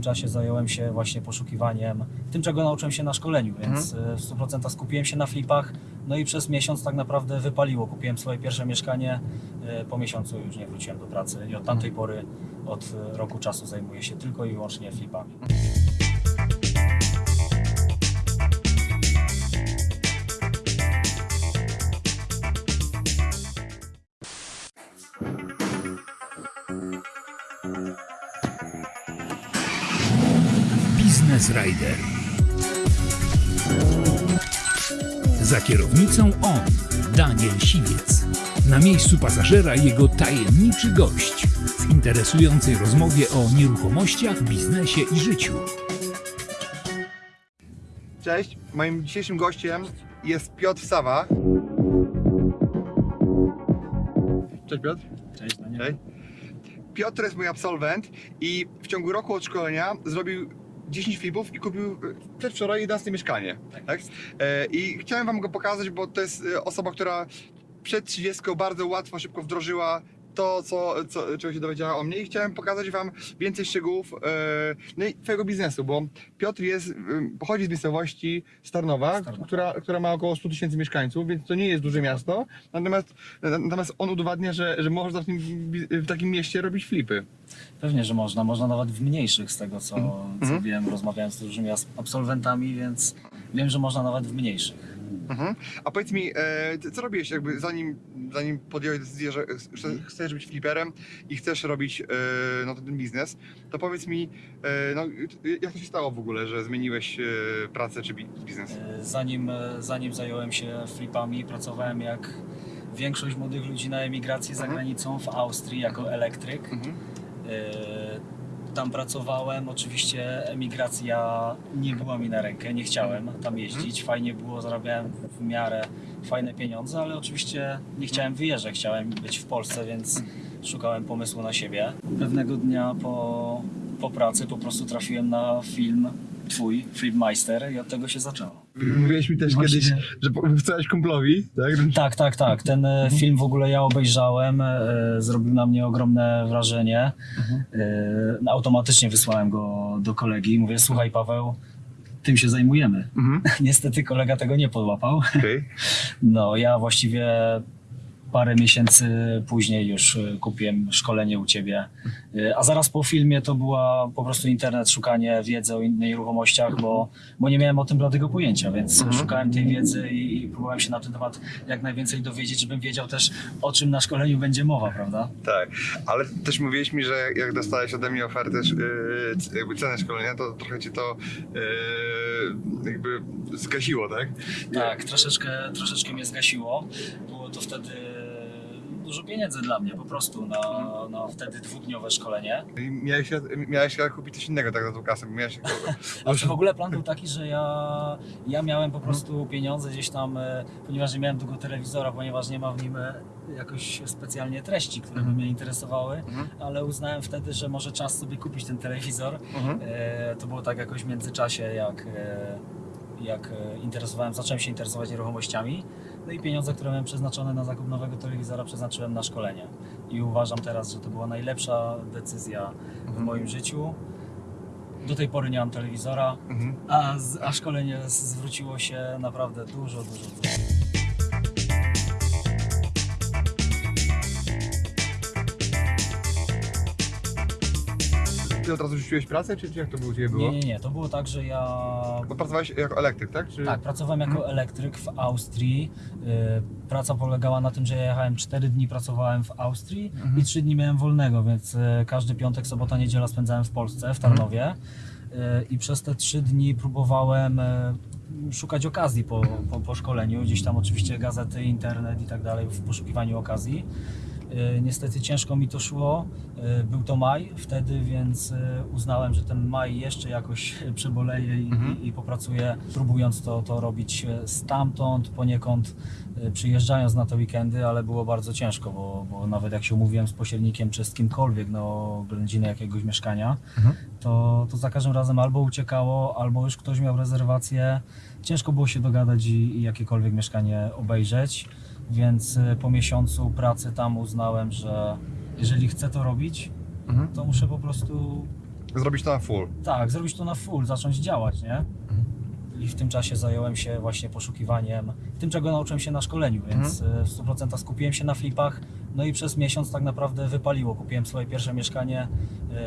tym czasie zająłem się właśnie poszukiwaniem tym, czego nauczyłem się na szkoleniu, więc Mhm. e, w 100% skupiłem się na flipach. No i przez miesiąc tak naprawdę wypaliło. Kupiłem swoje pierwsze mieszkanie. e, Po miesiącu już nie wróciłem do pracy i od tamtej pory, od roku czasu zajmuję się tylko i wyłącznie flipami. Rider. Za kierownicą on, Daniel Siwiec. Na miejscu pasażera jego tajemniczy gość w interesującej rozmowie o nieruchomościach, biznesie i życiu. Cześć, moim dzisiejszym gościem jest Piotr Sawa. Cześć Piotr. Cześć, Daniel. Cześć. Piotr jest mój absolwent i w ciągu roku od szkolenia zrobił 10 flipów i kupił e, przedwczoraj 11 mieszkanie. Tak? E, I chciałem wam go pokazać, bo to jest e, osoba, która przed 30 bardzo łatwo, szybko wdrożyła to, co, co, czego się dowiedziała o mnie i chciałem pokazać wam więcej szczegółów e, no i twojego biznesu, bo Piotr jest, pochodzi z miejscowości Starnowa, Starnowa. Która, która ma około 100 tysięcy mieszkańców, więc to nie jest duże miasto, natomiast, natomiast on udowadnia, że, że można w, tym, w takim mieście robić flipy. Pewnie, że można. Można nawet w mniejszych z tego, co, co Mhm. wiem. Rozmawiałem z różnymi absolwentami, więc wiem, że można nawet w mniejszych. Mhm. A powiedz mi, e, ty co robiłeś jakby zanim, zanim podjąłeś decyzję, że ch- chcesz być fliperem i chcesz robić e, no, ten biznes, to powiedz mi, e, no, jak to się stało w ogóle, że zmieniłeś e, pracę czy bi- biznes? Zanim, zanim zająłem się flipami, pracowałem jak większość młodych ludzi na emigracji za Mhm. granicą w Austrii jako elektryk. Mhm. E, Tam pracowałem, oczywiście emigracja nie była mi na rękę, nie chciałem tam jeździć. Fajnie było, zarabiałem w miarę fajne pieniądze, ale oczywiście nie chciałem wyjeżdżać, chciałem być w Polsce, więc szukałem pomysłu na siebie. Pewnego dnia po, po pracy po prostu trafiłem na film twój, Flipmeister i od tego się zaczęło. Mówiłeś mi też Właśnie- kiedyś, że wysłałeś kumplowi, tak? Tak, tak, tak. Ten e, film w ogóle ja obejrzałem, e, zrobił na mnie ogromne wrażenie. E, no, automatycznie wysłałem go do kolegi i mówię, słuchaj Paweł, tym się zajmujemy. Mhm. Niestety kolega tego nie podłapał. Okej. No, ja właściwie parę miesięcy później już e, kupiłem szkolenie u ciebie. E, A zaraz po filmie to była po prostu internet, szukanie wiedzy o innych nieruchomościach, bo, bo nie miałem o tym bladego pojęcia, więc szukałem tej wiedzy i, i próbowałem się na ten temat jak najwięcej dowiedzieć, żebym wiedział też o czym na szkoleniu będzie mowa, prawda? Tak, ale też mówiłeś mi, że jak dostałeś ode mnie ofertę, c- jakby cenę szkolenia, to trochę ci to jakby zgasiło, tak? Tak, troszeczkę, troszeczkę mnie zgasiło. Było to wtedy dużo pieniędzy dla mnie po prostu na, na wtedy dwudniowe szkolenie. I Miałeś, miałeś kupić coś innego tak na tą kasę, bo miałeś... Znaczy w ogóle plan był taki, że ja, ja miałem po prostu pieniądze gdzieś tam, e, ponieważ nie miałem tego telewizora, ponieważ nie ma w nim e, jakoś specjalnie treści, które by mnie interesowały, Mhm. ale uznałem wtedy, że może czas sobie kupić ten telewizor. Mhm. E, To było tak jakoś w międzyczasie, jak, e, jak interesowałem, zacząłem się interesować nieruchomościami. No i pieniądze, które miałem przeznaczone na zakup nowego telewizora, przeznaczyłem na szkolenie. I uważam teraz, że to była najlepsza decyzja w Mhm. moim życiu. Do tej pory nie mam telewizora, Mhm. a, a szkolenie zwróciło się naprawdę dużo, dużo, dużo. Ty od razu rzuciłeś pracę, czy, czy jak to było u Ciebie było? Nie, nie, nie. To było tak, że ja Bo pracowałeś jako elektryk, tak? Czy... Tak, pracowałem jako Mhm. elektryk w Austrii. Y, Praca polegała na tym, że ja jechałem 4 dni pracowałem w Austrii Mhm. i 3 dni miałem wolnego, więc y, każdy piątek, sobota, niedziela spędzałem w Polsce, w Tarnowie. Y, I przez te 3 dni próbowałem y, szukać okazji po, po, po szkoleniu. Gdzieś tam oczywiście gazety, internet i tak dalej w poszukiwaniu okazji. Y, Niestety ciężko mi to szło. Y, Był to maj wtedy, więc y, uznałem, że ten maj jeszcze jakoś przeboleję i, Mhm. i, popracuję, próbując to, to robić e, stamtąd, poniekąd przyjeżdżając na te weekendy, ale było bardzo ciężko, bo, bo nawet jak się umówiłem z pośrednikiem czy z kimkolwiek no, oględziny jakiegoś mieszkania, Mhm. to, to za każdym razem albo uciekało, albo już ktoś miał rezerwację. Ciężko było się dogadać i, i jakiekolwiek mieszkanie obejrzeć, więc y, po miesiącu pracy tam uznałem, że jeżeli chcę to robić, Mhm. to muszę po prostu zrobić to na full. Tak, zrobić to na full, zacząć działać, nie? I w tym czasie zająłem się właśnie poszukiwaniem tym, czego nauczyłem się na szkoleniu, więc Mhm. y, w 100% skupiłem się na flipach. No i przez miesiąc tak naprawdę wypaliło. Kupiłem swoje pierwsze mieszkanie,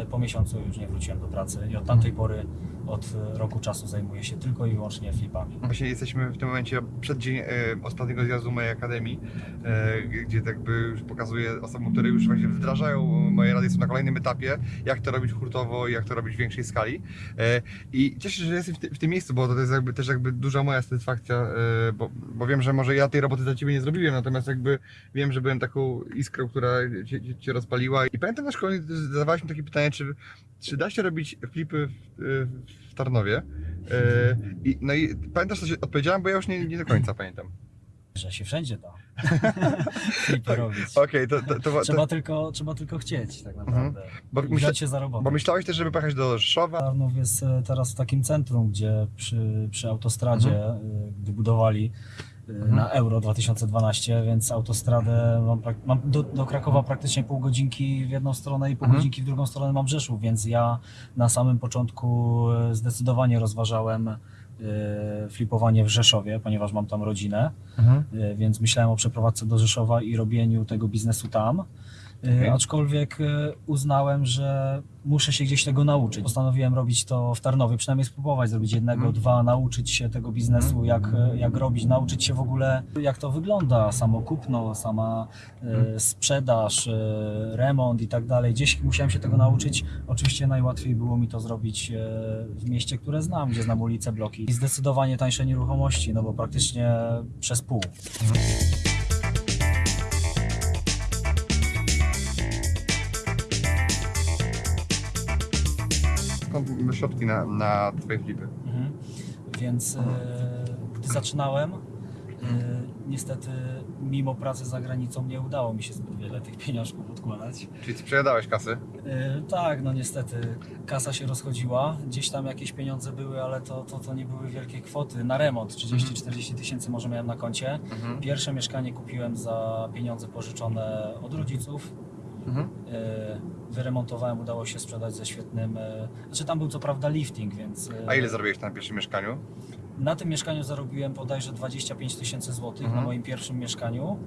y, po miesiącu już nie wróciłem do pracy i od tamtej pory, od y, roku czasu zajmuję się tylko i wyłącznie flipami. Właśnie jesteśmy w tym momencie przed dzień e, ostatniego zjazdu mojej akademii, e, gdzie tak już pokazuję osobom, które już właśnie wdrażają moje rady, są na kolejnym etapie, jak to robić hurtowo i jak to robić w większej skali. E, I cieszę się, że jestem w, ty, w tym miejscu, bo to jest jakby też jakby duża moja satysfakcja, e, bo, bo wiem, że może ja tej roboty dla Ciebie nie zrobiłem, natomiast jakby wiem, że byłem taką iskrą, która Cię, cię, rozpaliła. I pamiętam na zadawałeś mi takie pytanie, czy, czy da się robić flipy w, w Tarnowie? E, I, no i pamiętasz, co się odpowiedziałem, bo ja już nie, nie do końca pamiętam. Że się wszędzie da flipy robić. Okej, to, to, to, Trzeba tylko, trzeba tylko chcieć tak naprawdę. bo, I myśla, się za robotę. bo myślałeś też, żeby pojechać do Rzeszowa? Tarnów jest e, teraz w takim centrum, gdzie przy, przy autostradzie, e, gdy budowali e, na Euro 2012, więc autostradę mam, mam do, do Krakowa praktycznie pół godzinki w jedną stronę i pół Mhm. godzinki w drugą stronę mam Rzeszów, więc ja na samym początku e, zdecydowanie rozważałem e, flipowanie w Rzeszowie, ponieważ mam tam rodzinę, e, więc myślałem o przeprowadzce do Rzeszowa i robieniu tego biznesu tam. E, Okej. Aczkolwiek e, uznałem, że muszę się gdzieś tego nauczyć. Postanowiłem robić to w Tarnowie, przynajmniej spróbować zrobić jednego, Mhm. dwa, nauczyć się tego biznesu, jak, e, jak robić, nauczyć się w ogóle, jak to wygląda, samo kupno, sama e, sprzedaż, e, remont i tak dalej. Gdzieś musiałem się tego nauczyć. Oczywiście najłatwiej było mi to zrobić e, w mieście, które znam, gdzie znam ulice, bloki. I zdecydowanie tańsze nieruchomości, no bo praktycznie przez pół. Skąd środki na, na Twoje flipy? Mhm. Więc e, gdy zaczynałem, e, niestety mimo pracy za granicą nie udało mi się zbyt wiele tych pieniążków odkładać. Czyli Ty przejadałeś kasy? E, tak, no niestety kasa się rozchodziła, gdzieś tam jakieś pieniądze były, ale to, to, to nie były wielkie kwoty. Na remont 30-40 tysięcy może miałem na koncie. Pierwsze mieszkanie kupiłem za pieniądze pożyczone od rodziców. Mhm. E, Wyremontowałem, udało się sprzedać ze świetnym. e, Znaczy tam był co prawda lifting, więc. e, A ile zarobiłeś na pierwszym mieszkaniu? Na tym mieszkaniu zarobiłem bodajże 25 tysięcy złotych Mhm. na moim pierwszym mieszkaniu,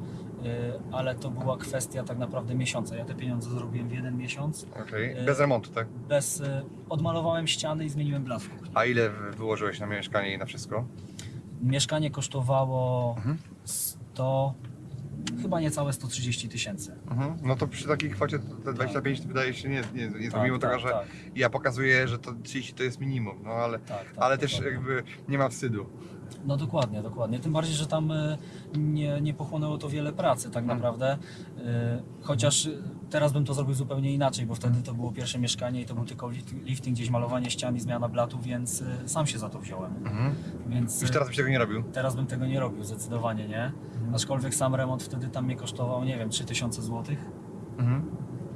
ale to była kwestia tak naprawdę miesiąca. Ja te pieniądze zarobiłem w jeden miesiąc. E, bez remontu, tak? Bez, odmalowałem ściany i zmieniłem kuchni. A ile wy- wyłożyłeś na mieszkanie i na wszystko? Mieszkanie kosztowało Mhm. 100, chyba niecałe 130 tysięcy. Mhm. No to przy takiej kwocie te 25 to wydaje się nie, nie, nie Tak, mimo tego, tak, że tak, ja pokazuję, że to 30 to jest minimum, no ale, tak, tak, ale też jakby nie ma wstydu. No dokładnie, dokładnie. Tym bardziej, że tam y, nie, nie pochłonęło to wiele pracy tak Mhm. naprawdę. Y, Chociaż y, teraz bym to zrobił zupełnie inaczej, bo wtedy to było pierwsze mieszkanie i to był tylko lift- lifting, gdzieś malowanie ścian i zmiana blatu, więc sam się za to wziąłem. Mhm. Więc Już teraz byś tego nie robił? teraz bym tego nie robił, zdecydowanie nie. Mhm. Aczkolwiek sam remont wtedy tam mnie kosztował, nie wiem, 3000 zł Mhm.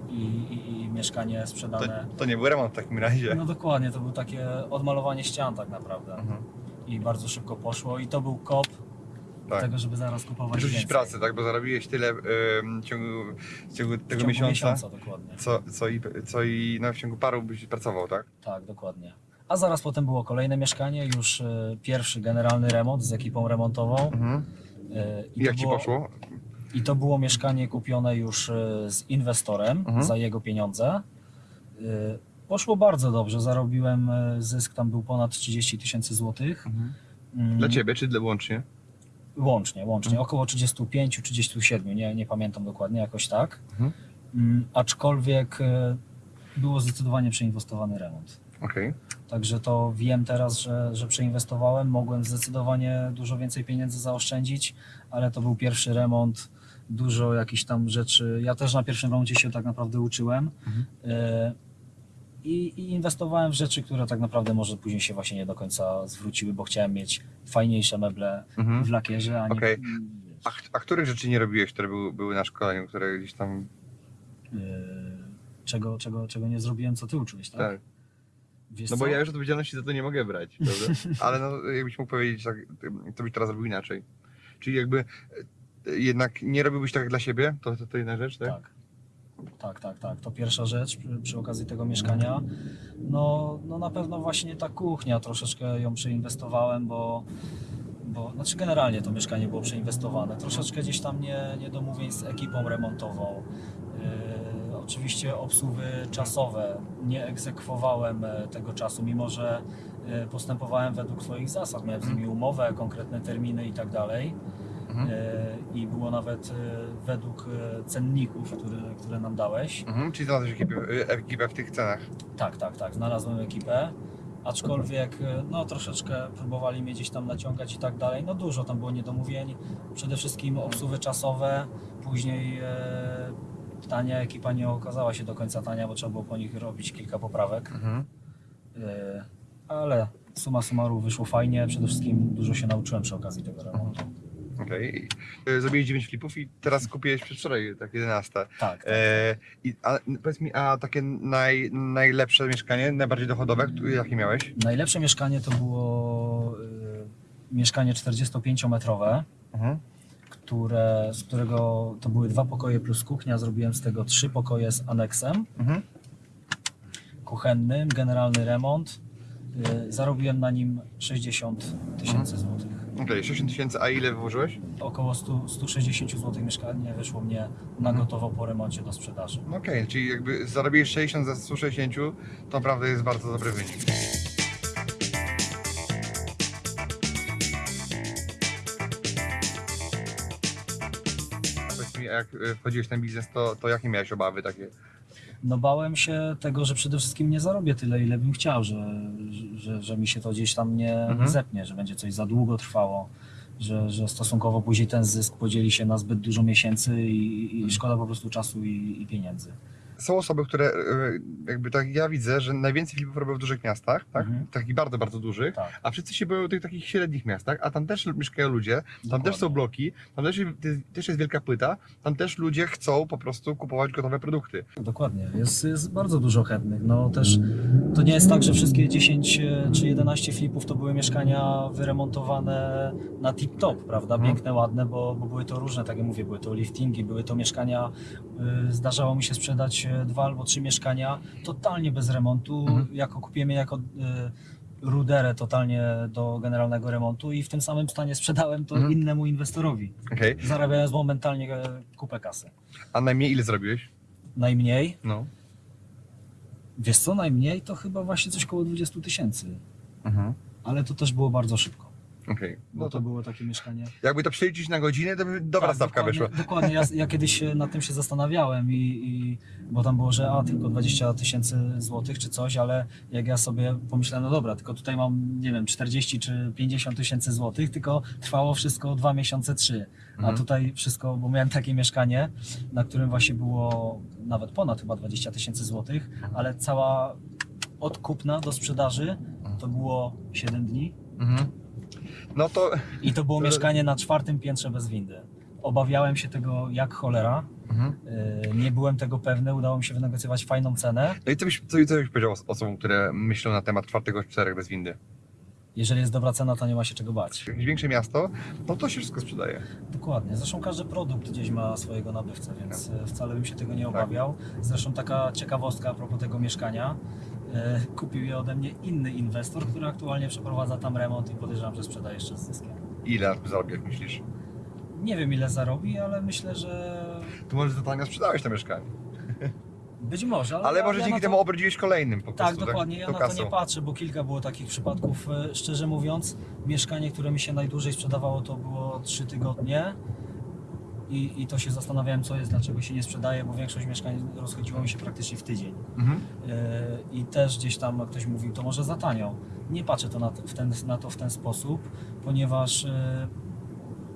i, i, i mieszkanie To, sprzedane. to nie był remont w takim razie. No dokładnie, to było takie odmalowanie ścian tak naprawdę. Mhm. I bardzo szybko poszło i to był kop do Tak. tego, żeby zaraz kupować Rzucić więcej. pracę, tak? Bo zarobiłeś tyle w ciągu, w ciągu W tego ciągu miesiąca, miesiąca dokładnie. Co, co, i, co i no, w ciągu paru byś pracował, tak? Tak, dokładnie. A zaraz potem było kolejne mieszkanie, już e, pierwszy generalny remont z ekipą remontową. Mhm. E, I jak ci było, poszło? I to było mieszkanie kupione już e, z inwestorem Mhm. za jego pieniądze. Poszło bardzo dobrze, zarobiłem e, zysk, tam był ponad 30 tysięcy złotych. Mm, Dla ciebie czy dla łącznie? Łącznie, łącznie, Mhm. około 35-37, nie, nie pamiętam dokładnie, jakoś tak. Mhm. Mm, Aczkolwiek e, było zdecydowanie przeinwestowany remont. Okej. Także to wiem teraz, że, że przeinwestowałem, mogłem zdecydowanie dużo więcej pieniędzy zaoszczędzić, ale to był pierwszy remont, dużo jakichś tam rzeczy. Ja też na pierwszym remoncie się tak naprawdę uczyłem Mhm. e, i, i inwestowałem w rzeczy, które tak naprawdę może później się właśnie nie do końca zwróciły, bo chciałem mieć fajniejsze meble Mhm. w lakierze, a nie. Mm, A, a których rzeczy nie robiłeś, które były, były na szkoleniu, które gdzieś tam... e, czego, czego, czego nie zrobiłem, co ty uczyłeś, tak? Tak. Wiesz No bo co? ja już odpowiedzialności za to nie mogę brać, prawda? Ale no, jakbyś mógł powiedzieć, tak, to byś teraz robił inaczej. Czyli jakby e, jednak nie robiłbyś tak dla siebie, to, to, to jedna rzecz, tak? Tak. Tak, tak, tak. To pierwsza rzecz przy, przy okazji tego mieszkania. No, no na pewno właśnie ta kuchnia, troszeczkę ją przeinwestowałem, bo, bo znaczy generalnie to mieszkanie było przeinwestowane. Troszeczkę gdzieś tam nie, niedomówień z ekipą remontową. Yy, oczywiście obsługi czasowe. Nie egzekwowałem e, tego czasu, mimo że e, postępowałem według swoich zasad. Miałem z nimi umowę, konkretne terminy i tak dalej. Mhm. E, I było nawet e, według e, cenników, które, które nam dałeś. Mhm. Czyli znalazłeś ekipę, ekipę w tych cenach. Tak, tak, tak, znalazłem ekipę. Aczkolwiek no troszeczkę próbowali mnie gdzieś tam naciągać i tak dalej. No dużo tam było niedomówień. Przede wszystkim obsługi czasowe. Później e, tania ekipa nie okazała się do końca tania, bo trzeba było po nich robić kilka poprawek. Mhm. E, ale suma summarum wyszło fajnie. Przede wszystkim dużo się nauczyłem przy okazji tego remontu. Okej. Y, Zrobiłeś 9 flipów i teraz kupiłeś przedwczoraj tak 11. Tak, tak. E, i, a, powiedz mi, a takie naj, najlepsze mieszkanie, najbardziej dochodowe, jakie miałeś? Najlepsze mieszkanie to było y, mieszkanie 45-metrowe. Mhm. które, z którego to były dwa pokoje plus kuchnia. Zrobiłem z tego trzy pokoje z aneksem Mhm. kuchennym, generalny remont. Y, Zarobiłem na nim 60 tysięcy złotych. Okej, 60 tysięcy, a ile wyłożyłeś? Około 100, 160 złotych mieszkanie wyszło mnie na gotowo po remoncie do sprzedaży. Okej, czyli jakby zarobiłeś 60 za 160, to naprawdę jest bardzo dobry wynik. A Powiedz mi, a jak y, wchodziłeś w ten biznes, to, to jakie miałeś obawy takie? No bałem się tego, że przede wszystkim nie zarobię tyle, ile bym chciał, że, że, że mi się to gdzieś tam nie Mhm. zepnie, że będzie coś za długo trwało, że, że stosunkowo później ten zysk podzieli się na zbyt dużo miesięcy i, Mhm. i szkoda po prostu czasu i, i pieniędzy. Są osoby, które y, jakby tak ja widzę, że najwięcej filmów robią w dużych miastach, tak? Mhm. Takich bardzo, bardzo dużych. Tak. A wszyscy się boją tych takich średnich miastach, a tam też mieszkają ludzie, tam też są Dokładnie. bloki, tam też, też jest wielka płyta, tam też ludzie chcą po prostu kupować gotowe produkty. Dokładnie, jest, jest bardzo dużo chętnych. No też to nie jest tak, że wszystkie 10 e, czy 11 flipów to były mieszkania wyremontowane na tip-top, prawda? Mhm. Piękne, ładne, bo, bo były to różne, tak jak mówię, były to liftingi, były to mieszkania. y, Zdarzało mi się sprzedać e, dwa albo trzy mieszkania totalnie bez remontu. Mhm. Jako kupiłem je jako y, ruderę totalnie do generalnego remontu i w tym samym stanie sprzedałem to Mhm. innemu inwestorowi, Okej. zarabiając momentalnie e, kupę kasy. A najmniej ile zrobiłeś? Najmniej No. Wiesz co, najmniej to chyba właśnie coś koło 20 tysięcy, Mhm. ale to też było bardzo szybko, Okej. bo No to to było takie mieszkanie. jakby to przeliczyć na godzinę, to by dobra Tak, stawka wyszła. Dokładnie, ja, ja kiedyś nad tym się zastanawiałem i, i bo tam było, że a tylko 20 tysięcy złotych czy coś, ale jak ja sobie pomyślałem, no dobra, tylko tutaj mam, nie wiem, 40 czy 50 tysięcy złotych, tylko trwało wszystko dwa miesiące, trzy. A Mhm. tutaj wszystko, bo miałem takie mieszkanie, na którym właśnie było nawet ponad chyba 20 tysięcy złotych, ale cała od kupna do sprzedaży to było 7 dni Mhm. No to... i to było mieszkanie na czwartym piętrze bez windy. Obawiałem się tego jak cholera, Mhm. yy, nie byłem tego pewny, udało mi się wynegocjować fajną cenę. No i co byś, co, co byś powiedział os- osobom, które myślą na temat czwartego czterech bez windy? Jeżeli jest dobra cena, to nie ma się czego bać. Jakieś większe miasto, no to się wszystko sprzedaje. Dokładnie. Zresztą każdy produkt gdzieś ma swojego nabywcę, więc e, wcale bym się tego nie Tak. obawiał. Zresztą taka ciekawostka a propos tego mieszkania. E, Kupił je ode mnie inny inwestor, który aktualnie przeprowadza tam remont i podejrzewam, że sprzeda jeszcze z zyskiem. Ile zarobił, jak myślisz? Nie wiem ile zarobi, ale myślę, że To może za tanio sprzedałeś to mieszkanie. być może. Ale, Ale ja- może ja dzięki to- temu obrodziłeś kolejnym po Tak, prostu. dokładnie. Ja na to nie patrzę, bo kilka było takich przypadków. E, Szczerze mówiąc, mieszkanie, które mi się najdłużej sprzedawało, to było 3 tygodnie. I, I to się zastanawiałem, co jest, dlaczego się nie sprzedaje, bo większość mieszkań rozchodziło mi się praktycznie w tydzień. Mhm. E, I też gdzieś tam ktoś mówił, to może za tanio. Nie patrzę to na, w ten, na to w ten sposób, ponieważ e,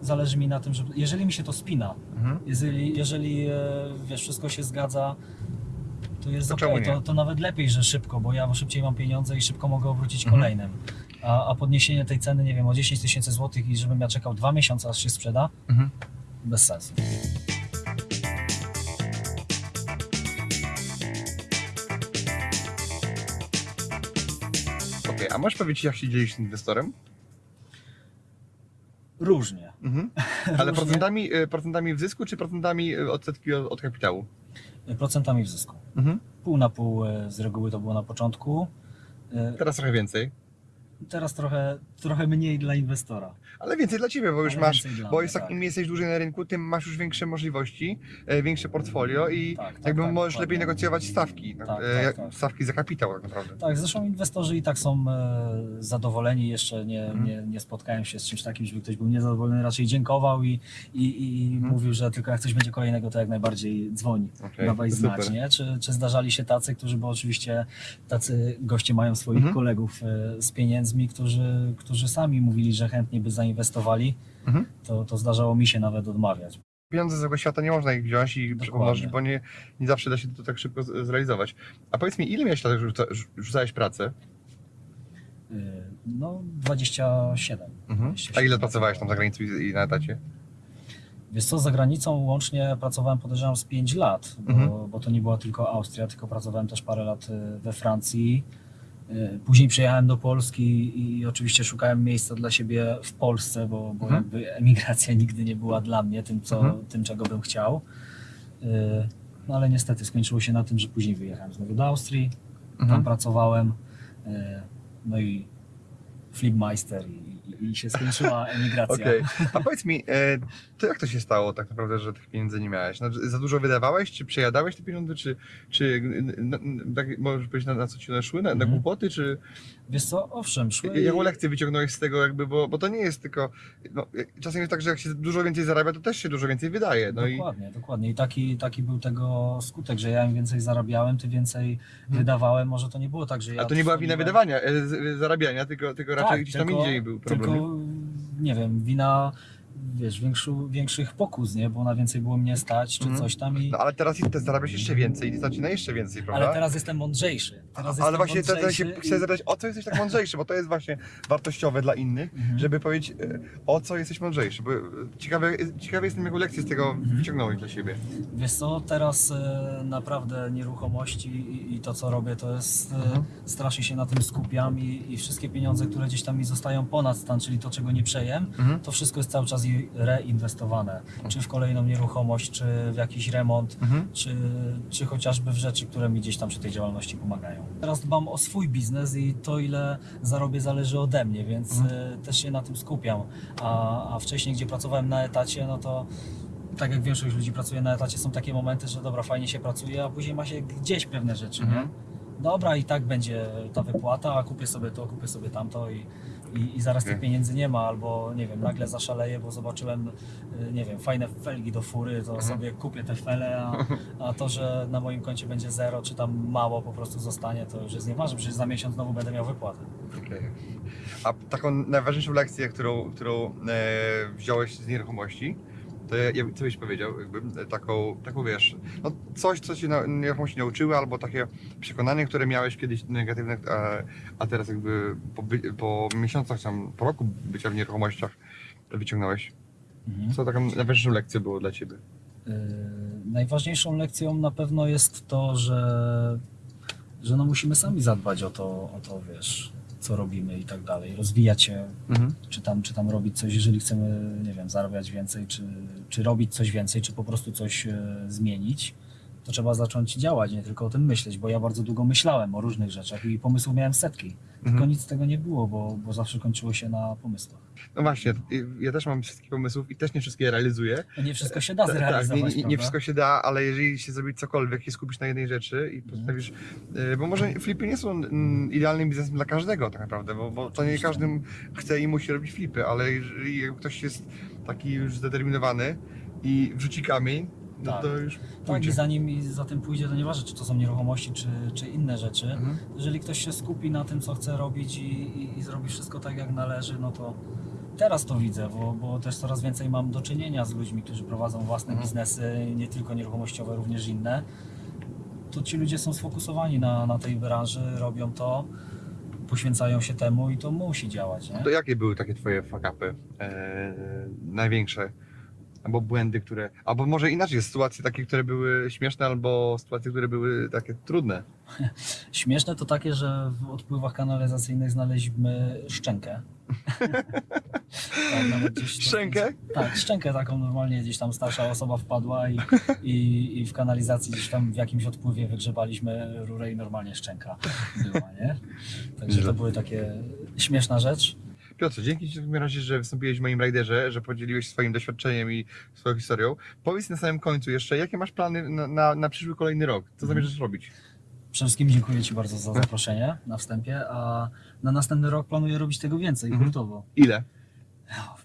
zależy mi na tym, że jeżeli mi się to spina, Mhm. jeżeli, jeżeli wiesz, wszystko się zgadza, to jest To ok, czemu nie? to, to nawet lepiej, że szybko, bo ja szybciej mam pieniądze i szybko mogę obrócić Mhm. kolejnym. A, a podniesienie tej ceny, nie wiem, o 10 tysięcy złotych i żebym ja czekał dwa miesiące, aż się sprzeda, Mhm. bez sensu. Okej, a możesz powiedzieć, jak się dzielisz z inwestorem? Różnie. Mhm. Ale Różnie. procentami, y, procentami w zysku, czy procentami y, odsetki od, od kapitału? Procentami w zysku. Mhm. Pół na pół y, z reguły to było na początku. Y, Teraz trochę więcej. Teraz trochę, trochę mniej dla inwestora. Ale więcej dla Ciebie, bo już masz, bo mnie, jest tak, tak. im jesteś dłużej na rynku, tym masz już większe możliwości, e, większe portfolio i Tak, tak, jakby tak, możesz lepiej negocjować stawki. Tak, e, tak, tak. Stawki za kapitał tak naprawdę. Tak, zresztą inwestorzy i tak są e, zadowoleni. Jeszcze nie, Mhm. nie, nie spotkałem się z czymś takim, żeby ktoś był niezadowolony, raczej dziękował i, i, i Mhm. mówił, że tylko jak coś będzie kolejnego, to jak najbardziej dzwoni. Okej, Dawaj znać, nie? Czy, czy zdarzali się tacy, którzy, bo oczywiście tacy goście mają swoich Mhm. kolegów e, z pieniędzmi, którzy, którzy sami mówili, że chętnie by zainwestowali, Mhm. to, to zdarzało mi się nawet odmawiać. Pieniądze z tego świata nie można ich wziąć i Dokładnie. pomnożyć, bo nie, nie zawsze da się to tak szybko zrealizować. A powiedz mi, ile miałeś lat, rzuca, rzucałeś pracę? E, No, 27. Mhm. A 27 ile pracowałeś tam za granicą i, i na etacie? Wiesz co, za granicą łącznie pracowałem podejrzewam z 5 lat, bo, Mhm. bo to nie była tylko Austria, tylko pracowałem też parę lat y, we Francji. Y, Później przyjechałem do Polski i oczywiście szukałem miejsca dla siebie w Polsce, bo, bo Mhm. jakby emigracja nigdy nie była dla mnie tym, co, Mhm. tym czego bym chciał. Y, No ale niestety skończyło się na tym, że później wyjechałem znowu do Austrii, Mhm. tam pracowałem, y, no i flipmeister i, i, się skończyła emigracja. Okej. A powiedz mi, e, to jak to się stało tak naprawdę, że tych pieniędzy nie miałeś? Znaczy, za dużo wydawałeś, czy przejadałeś te pieniądze, czy, czy n- n- tak, możesz powiedzieć, na, na co ci one szły? Na, na Mhm. głupoty, czy Wiesz co, owszem, szły... jaką lekcję wyciągnąłeś z tego jakby, bo, bo to nie jest tylko, no, czasem jest tak, że jak się dużo więcej zarabia, to też się dużo więcej wydaje, no i dokładnie, dokładnie. I taki, taki był tego skutek, że ja im więcej zarabiałem, ty więcej wydawałem. Może to nie było tak, że ja... Hmm. a to nie była wina wydawania, e, zarabiania, tylko, tylko raczej gdzieś tam indziej był problem. Tylko, nie wiem, wina, wiesz, większu, większych pokus, nie? Bo na więcej było mnie stać, czy Mhm. coś tam i... No ale teraz zarabiasz jeszcze więcej i stać na jeszcze więcej, prawda? Ale teraz jestem mądrzejszy. Teraz Ale jestem właśnie teraz się chcę zapytać, o co jesteś tak mądrzejszy, bo to jest właśnie wartościowe dla innych, Mhm. żeby powiedzieć, e, o co jesteś mądrzejszy, bo e, ciekawy, ciekawy jestem, jaką lekcję z tego Mhm. wyciągnąłeś dla siebie. Wiesz co, teraz e, naprawdę nieruchomości i, i to co robię to jest, e, Mhm. strasznie się na tym skupiam i, i wszystkie pieniądze, które gdzieś tam mi zostają ponad stan, czyli to czego nie przejem, Mhm. to wszystko jest cały czas reinwestowane. Czy w kolejną nieruchomość, czy w jakiś remont, Mhm. czy, czy chociażby w rzeczy, które mi gdzieś tam przy tej działalności pomagają. Teraz dbam o swój biznes i to ile zarobię zależy ode mnie, więc Mhm. e, też się na tym skupiam. A, a wcześniej, gdzie pracowałem na etacie, no to tak jak większość ludzi pracuje na etacie, są takie momenty, że dobra, fajnie się pracuje, a później ma się gdzieś pewne rzeczy, Mhm. nie? Dobra, i tak będzie ta wypłata, a kupię sobie to, kupię sobie tamto i, i, i zaraz tych pieniędzy nie ma, albo nie wiem, nagle zaszaleję, bo zobaczyłem, y, nie wiem, fajne felgi do fury, to Mhm. sobie kupię te fele, a, a to, że na moim koncie będzie zero, czy tam mało po prostu zostanie, to już jest nieważne, przecież za miesiąc znowu będę miał wypłatę. Okej. A taką najważniejszą lekcję, którą, którą e, wziąłeś z nieruchomości, to ja, ja, co byś powiedział, jakby e, taką, taką wiesz, no coś, co ci na, nieruchomości nauczyły, albo takie przekonanie, które miałeś kiedyś negatywne, a, a teraz jakby po, po miesiącach, tam, po roku bycia w nieruchomościach wyciągnąłeś. Mhm. Co taką najważniejszą lekcją było dla ciebie? Yy, najważniejszą lekcją na pewno jest to, że, że no musimy sami zadbać o to, o to, wiesz, co robimy i tak dalej, rozwijać się, Mhm. czy tam, czy tam robić coś, jeżeli chcemy, nie wiem, zarabiać więcej, czy, czy robić coś więcej, czy po prostu coś e, zmienić, to trzeba zacząć działać, nie tylko o tym myśleć, bo ja bardzo długo myślałem o różnych rzeczach i pomysłów miałem setki, tylko Mhm. nic z tego nie było, bo, bo zawsze kończyło się na pomysłach. No właśnie, ja też mam wszystkich pomysłów i też nie wszystkie realizuję. No nie wszystko się da Tak, zrealizować, nie, nie, nie prawda? wszystko się da, ale jeżeli się zrobi cokolwiek i skupisz na jednej rzeczy i postawisz, y, bo może flipy nie są idealnym biznesem dla każdego tak naprawdę, bo, bo to nie każdy chce i musi robić flipy, ale jeżeli ktoś jest taki już zdeterminowany i wrzuci kamień, Tak. to już Tak, pójdzie. i zanim za tym pójdzie, to nieważne, czy to są nieruchomości, czy, czy inne rzeczy. Mhm. Jeżeli ktoś się skupi na tym, co chce robić i, i, i zrobi wszystko tak, jak należy, no to teraz to widzę, bo, bo też coraz więcej mam do czynienia z ludźmi, którzy prowadzą własne Mhm. biznesy, nie tylko nieruchomościowe, również inne. To ci ludzie są sfokusowani na, na tej branży, robią to, poświęcają się temu i to musi działać. Nie? To jakie były takie twoje fakapy e, największe? Albo błędy, które. Albo może inaczej, sytuacje takie, które były śmieszne, albo sytuacje, które były takie trudne. Śmieszne to takie, że w odpływach kanalizacyjnych znaleźliśmy szczękę. Tak, to- Szczękę? Tak, szczękę taką normalnie gdzieś tam starsza osoba wpadła i, i, i w kanalizacji gdzieś tam w jakimś odpływie wygrzebaliśmy rurę i normalnie szczęka była, nie? Także to były takie śmieszna rzecz. Piotrze, dzięki Ci w takim razie, że wystąpiłeś w moim rajderze, że podzieliłeś swoim doświadczeniem i swoją historią. Powiedz na samym końcu jeszcze, jakie masz plany na, na, na przyszły kolejny rok? Co zamierzasz robić? Przede wszystkim dziękuję Ci bardzo za zaproszenie na wstępie, a na następny rok planuję robić tego więcej, Mhm. hurtowo. Ile?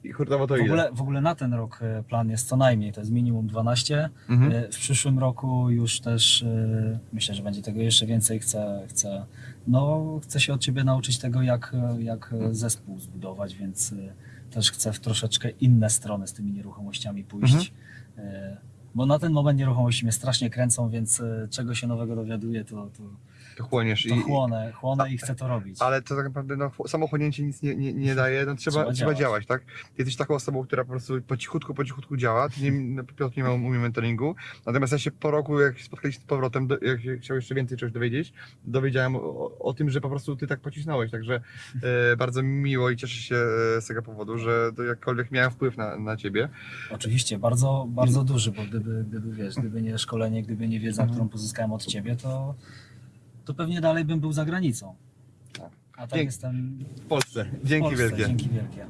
I hurtowo to W ile? ogóle, w ogóle na ten rok e, plan jest co najmniej, to jest minimum 12. Mhm. E, W przyszłym roku już też e, myślę, że będzie tego jeszcze więcej. Chcę, chcę, no, chcę się od Ciebie nauczyć tego, jak, jak zespół zbudować, więc też chcę w troszeczkę inne strony z tymi nieruchomościami pójść. E, Bo na ten moment nieruchomości mnie strasznie kręcą, więc czego się nowego dowiaduję, to, to, To chłoniesz. to I, chłonę, chłonę i chcę to robić. ale to tak naprawdę no, samo chłonięcie nic nie, nie, nie daje, no, trzeba, Trzeba trzeba, działać. tak? Jesteś taką osobą, która po prostu po cichutku, po cichutku działa. Ty nie, no, Piotr nie ma umie mentoringu, natomiast ja się po roku, jak spotkaliśmy z powrotem, do, jak się chciał jeszcze więcej czegoś dowiedzieć, dowiedziałem o, o, tym, że po prostu ty tak pocisnąłeś, także e, bardzo mi miło i cieszę się e, z tego powodu, że to jakkolwiek miałem wpływ na, na ciebie. Oczywiście, bardzo, bardzo duży, bo gdyby, gdyby wiesz, gdyby nie szkolenie, gdyby nie wiedza, którą pozyskałem od ciebie, to, to pewnie dalej bym był za granicą. Tak. A tak Dzięki. jestem W Polsce. w Dzięki Polsce. wielkie. Dzięki wielkie.